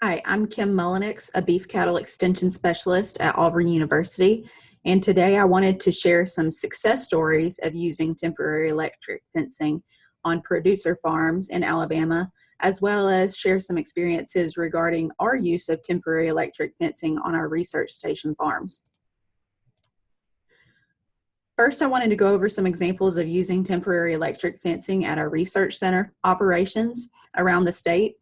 Hi, I'm Kim Mullenix, a beef cattle extension specialist at Auburn University. And today I wanted to share some success stories of using temporary electric fencing on producer farms in Alabama, as well as share some experiences regarding our use of temporary electric fencing on our research station farms. First, I wanted to go over some examples of using temporary electric fencing at our research center operations around the state.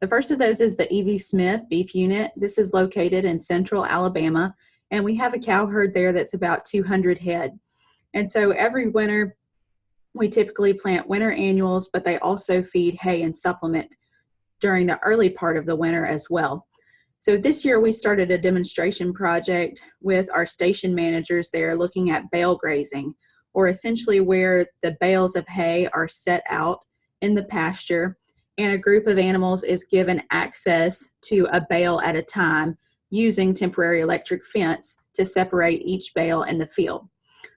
The first of those is the E.V. Smith Beef Unit. This is located in central Alabama, and we have a cow herd there that's about 200 head. And so every winter, we typically plant winter annuals, but they also feed hay and supplement during the early part of the winter as well. So this year we started a demonstration project with our station managers there looking at bale grazing, or essentially where the bales of hay are set out in the pasture and a group of animals is given access to a bale at a time using temporary electric fence to separate each bale in the field.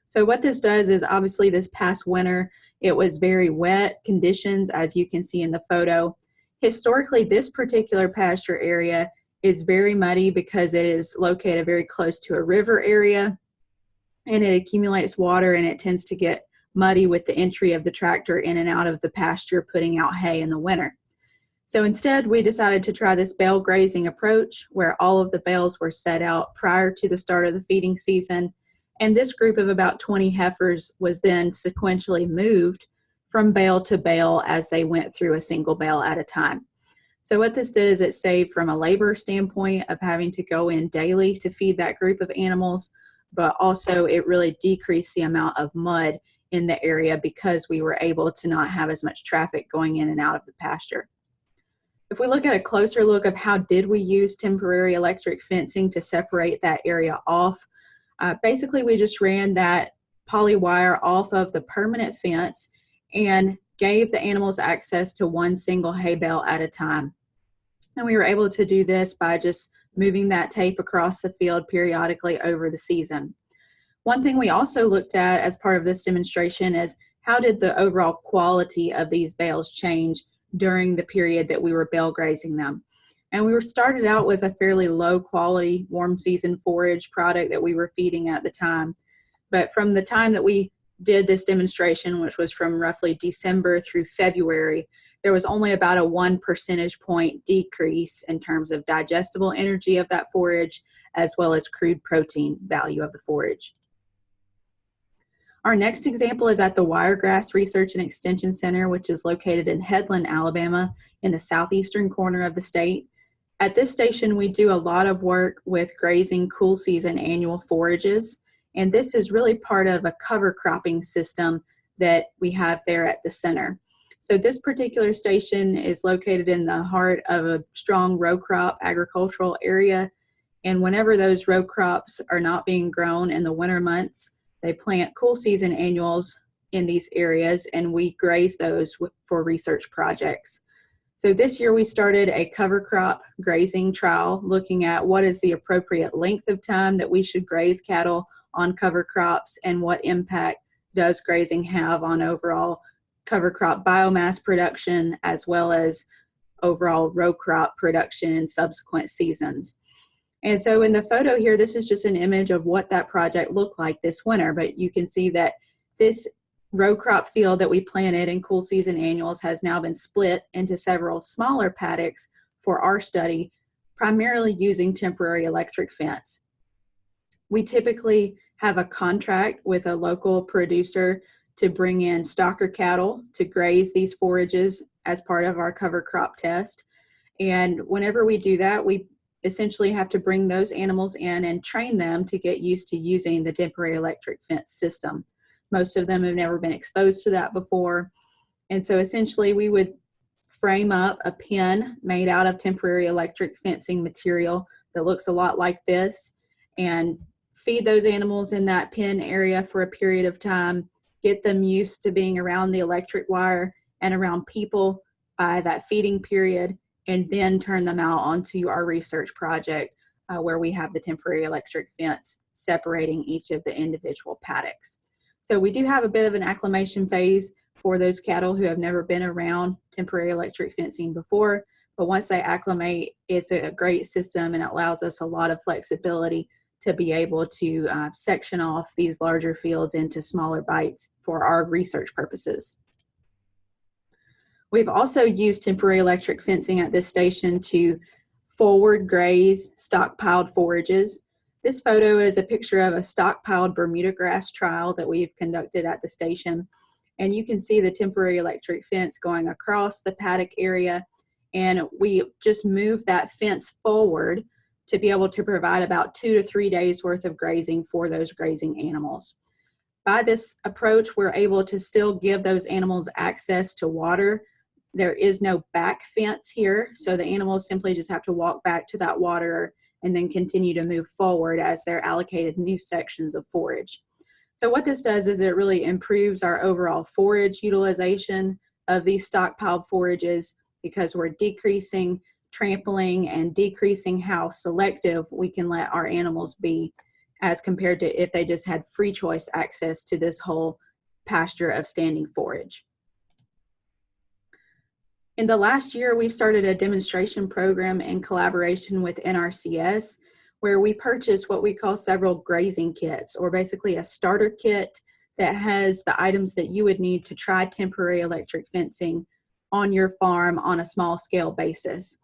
So what this does is obviously this past winter, it was very wet conditions as you can see in the photo. Historically, this particular pasture area is very muddy because it is located very close to a river area and it accumulates water and it tends to get muddy with the entry of the tractor in and out of the pasture putting out hay in the winter. So instead, we decided to try this bale grazing approach where all of the bales were set out prior to the start of the feeding season. And this group of about 20 heifers was then sequentially moved from bale to bale as they went through a single bale at a time. So what this did is it saved from a labor standpoint of having to go in daily to feed that group of animals, but also it really decreased the amount of mud in the area because we were able to not have as much traffic going in and out of the pasture. If we look at a closer look of how did we use temporary electric fencing to separate that area off, uh, basically we just ran that poly wire off of the permanent fence and gave the animals access to one single hay bale at a time. And we were able to do this by just moving that tape across the field periodically over the season. One thing we also looked at as part of this demonstration is how did the overall quality of these bales change during the period that we were bale grazing them. And we were started out with a fairly low quality warm season forage product that we were feeding at the time. But from the time that we did this demonstration, which was from roughly December through February, there was only about a one percentage point decrease in terms of digestible energy of that forage, as well as crude protein value of the forage. Our next example is at the Wiregrass Research and Extension Center, which is located in Headland, Alabama, in the southeastern corner of the state. At this station, we do a lot of work with grazing cool season annual forages, and this is really part of a cover cropping system that we have there at the center. So this particular station is located in the heart of a strong row crop agricultural area, and whenever those row crops are not being grown in the winter months, they plant cool season annuals in these areas and we graze those for research projects. So this year we started a cover crop grazing trial looking at what is the appropriate length of time that we should graze cattle on cover crops and what impact does grazing have on overall cover crop biomass production as well as overall row crop production in subsequent seasons. And so in the photo here, this is just an image of what that project looked like this winter, but you can see that this row crop field that we planted in cool season annuals has now been split into several smaller paddocks for our study, primarily using temporary electric fence. We typically have a contract with a local producer to bring in stocker cattle to graze these forages as part of our cover crop test. And whenever we do that, we essentially have to bring those animals in and train them to get used to using the temporary electric fence system. Most of them have never been exposed to that before. And so essentially we would frame up a pen made out of temporary electric fencing material that looks a lot like this and feed those animals in that pen area for a period of time, get them used to being around the electric wire and around people by that feeding period, and then turn them out onto our research project uh, where we have the temporary electric fence separating each of the individual paddocks. So we do have a bit of an acclimation phase for those cattle who have never been around temporary electric fencing before, But once they acclimate, it's a great system and it allows us a lot of flexibility to be able to uh, section off these larger fields into smaller bites for our research purposes. We've also used temporary electric fencing at this station to forward graze stockpiled forages. This photo is a picture of a stockpiled Bermuda grass trial that we've conducted at the station. And you can see the temporary electric fence going across the paddock area. And we just moved that fence forward to be able to provide about two to three days worth of grazing for those grazing animals. By this approach, we're able to still give those animals access to water. There is no back fence here, so the animals simply just have to walk back to that water and then continue to move forward as they're allocated new sections of forage. So what this does is it really improves our overall forage utilization of these stockpiled forages because we're decreasing trampling and decreasing how selective we can let our animals be as compared to if they just had free choice access to this whole pasture of standing forage. In the last year, we've started a demonstration program in collaboration with NRCS where we purchase what we call several grazing kits or basically a starter kit that has the items that you would need to try temporary electric fencing on your farm on a small scale basis.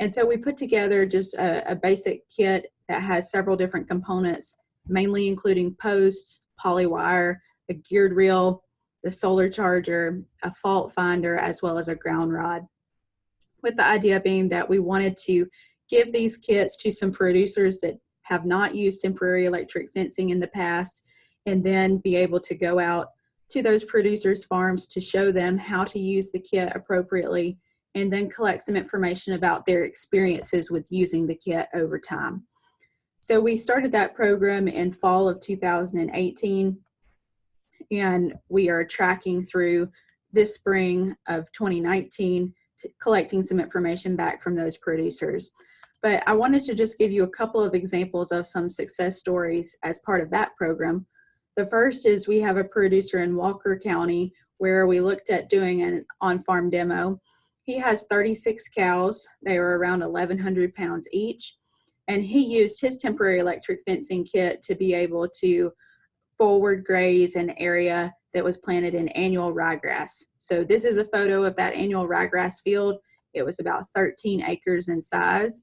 And so we put together just a, a basic kit that has several different components, mainly including posts, polywire, a geared reel, the solar charger, a fault finder, as well as a ground rod. With the idea being that we wanted to give these kits to some producers that have not used temporary electric fencing in the past, and then be able to go out to those producers' farms to show them how to use the kit appropriately and then collect some information about their experiences with using the kit over time. So we started that program in fall of 2018 and we are tracking through this spring of 2019 collecting some information back from those producers. But I wanted to just give you a couple of examples of some success stories as part of that program. The first is we have a producer in Walker County where we looked at doing an on-farm demo he has 36 cows. They are around 1,100 pounds each. And he used his temporary electric fencing kit to be able to forward graze an area that was planted in annual ryegrass. So this is a photo of that annual ryegrass field. It was about 13 acres in size.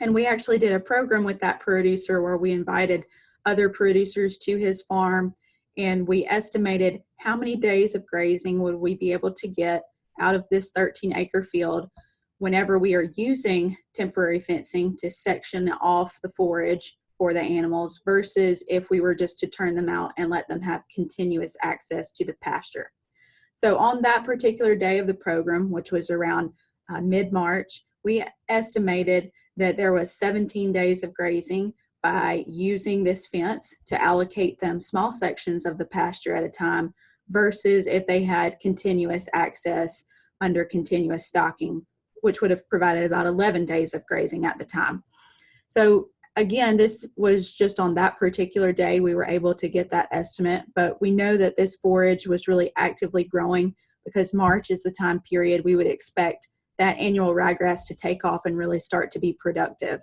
And we actually did a program with that producer where we invited other producers to his farm and we estimated how many days of grazing would we be able to get out of this 13 acre field whenever we are using temporary fencing to section off the forage for the animals versus if we were just to turn them out and let them have continuous access to the pasture. So on that particular day of the program, which was around uh, mid-March, we estimated that there was 17 days of grazing by using this fence to allocate them small sections of the pasture at a time versus if they had continuous access under continuous stocking, which would have provided about 11 days of grazing at the time. So again, this was just on that particular day we were able to get that estimate, but we know that this forage was really actively growing because March is the time period we would expect that annual ryegrass to take off and really start to be productive.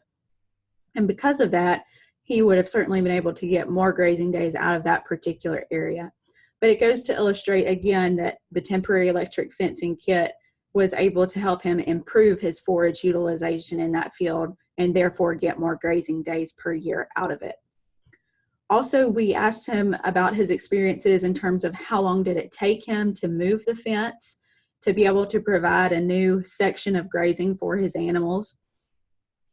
And because of that, he would have certainly been able to get more grazing days out of that particular area. But it goes to illustrate again that the temporary electric fencing kit was able to help him improve his forage utilization in that field and therefore get more grazing days per year out of it. Also, we asked him about his experiences in terms of how long did it take him to move the fence to be able to provide a new section of grazing for his animals.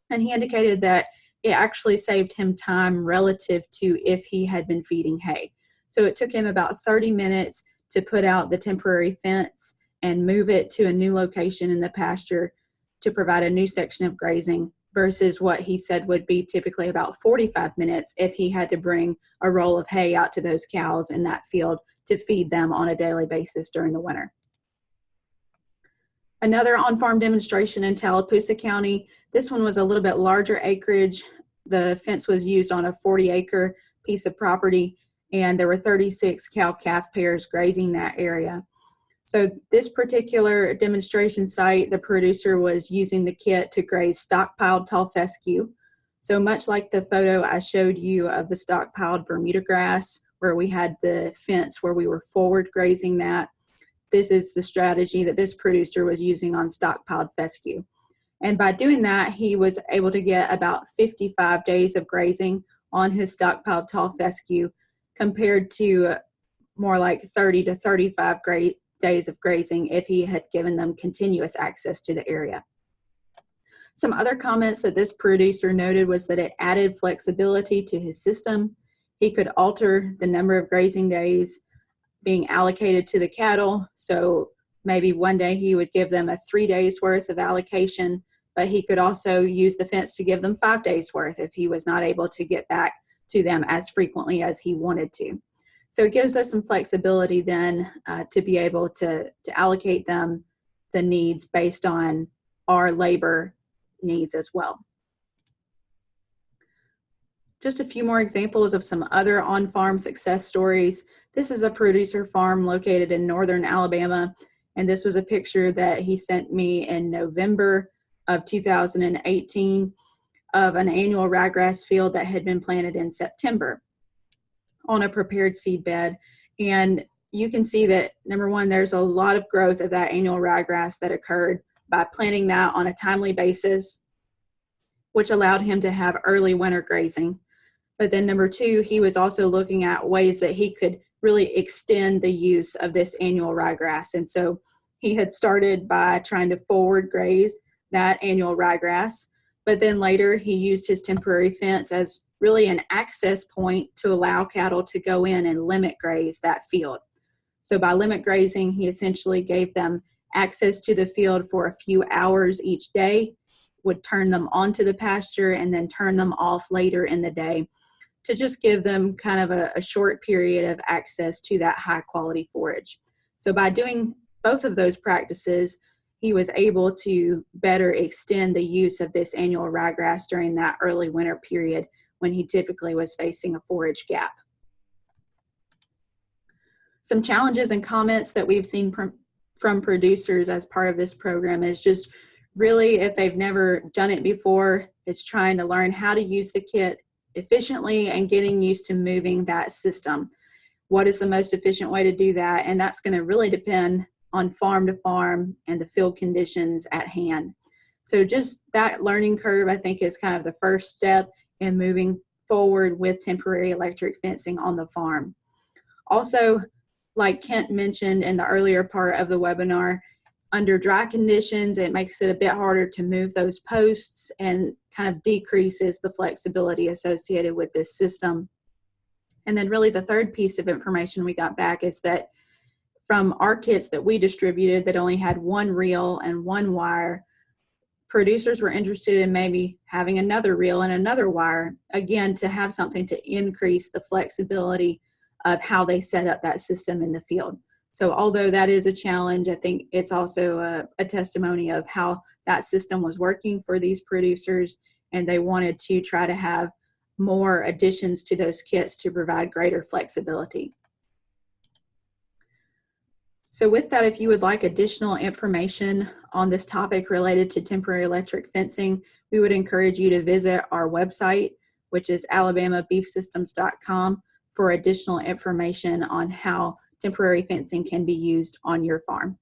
And he indicated that it actually saved him time relative to if he had been feeding hay. So it took him about 30 minutes to put out the temporary fence and move it to a new location in the pasture to provide a new section of grazing versus what he said would be typically about 45 minutes if he had to bring a roll of hay out to those cows in that field to feed them on a daily basis during the winter. Another on-farm demonstration in Tallapoosa County. This one was a little bit larger acreage. The fence was used on a 40 acre piece of property and there were 36 cow calf pairs grazing that area. So this particular demonstration site, the producer was using the kit to graze stockpiled tall fescue. So much like the photo I showed you of the stockpiled Bermuda grass, where we had the fence where we were forward grazing that, this is the strategy that this producer was using on stockpiled fescue. And by doing that, he was able to get about 55 days of grazing on his stockpiled tall fescue compared to more like 30 to 35 great days of grazing if he had given them continuous access to the area. Some other comments that this producer noted was that it added flexibility to his system. He could alter the number of grazing days being allocated to the cattle. So maybe one day he would give them a three days worth of allocation, but he could also use the fence to give them five days worth if he was not able to get back to them as frequently as he wanted to. So it gives us some flexibility then uh, to be able to, to allocate them the needs based on our labor needs as well. Just a few more examples of some other on-farm success stories. This is a producer farm located in northern Alabama, and this was a picture that he sent me in November of 2018 of an annual ryegrass field that had been planted in September on a prepared seed bed. And you can see that number one, there's a lot of growth of that annual ryegrass that occurred by planting that on a timely basis, which allowed him to have early winter grazing. But then number two, he was also looking at ways that he could really extend the use of this annual ryegrass. And so he had started by trying to forward graze that annual ryegrass, but then later he used his temporary fence as really an access point to allow cattle to go in and limit graze that field. So by limit grazing, he essentially gave them access to the field for a few hours each day, would turn them onto the pasture and then turn them off later in the day to just give them kind of a, a short period of access to that high quality forage. So by doing both of those practices, he was able to better extend the use of this annual ryegrass during that early winter period when he typically was facing a forage gap. Some challenges and comments that we've seen from, from producers as part of this program is just really if they've never done it before, it's trying to learn how to use the kit efficiently and getting used to moving that system. What is the most efficient way to do that? And that's going to really depend on farm to farm and the field conditions at hand. So just that learning curve, I think, is kind of the first step and moving forward with temporary electric fencing on the farm. Also, like Kent mentioned in the earlier part of the webinar, under dry conditions, it makes it a bit harder to move those posts and kind of decreases the flexibility associated with this system. And then really the third piece of information we got back is that from our kits that we distributed that only had one reel and one wire, producers were interested in maybe having another reel and another wire, again, to have something to increase the flexibility of how they set up that system in the field. So although that is a challenge, I think it's also a, a testimony of how that system was working for these producers and they wanted to try to have more additions to those kits to provide greater flexibility. So with that, if you would like additional information on this topic related to temporary electric fencing, we would encourage you to visit our website, which is alabamabeefsystems.com for additional information on how temporary fencing can be used on your farm.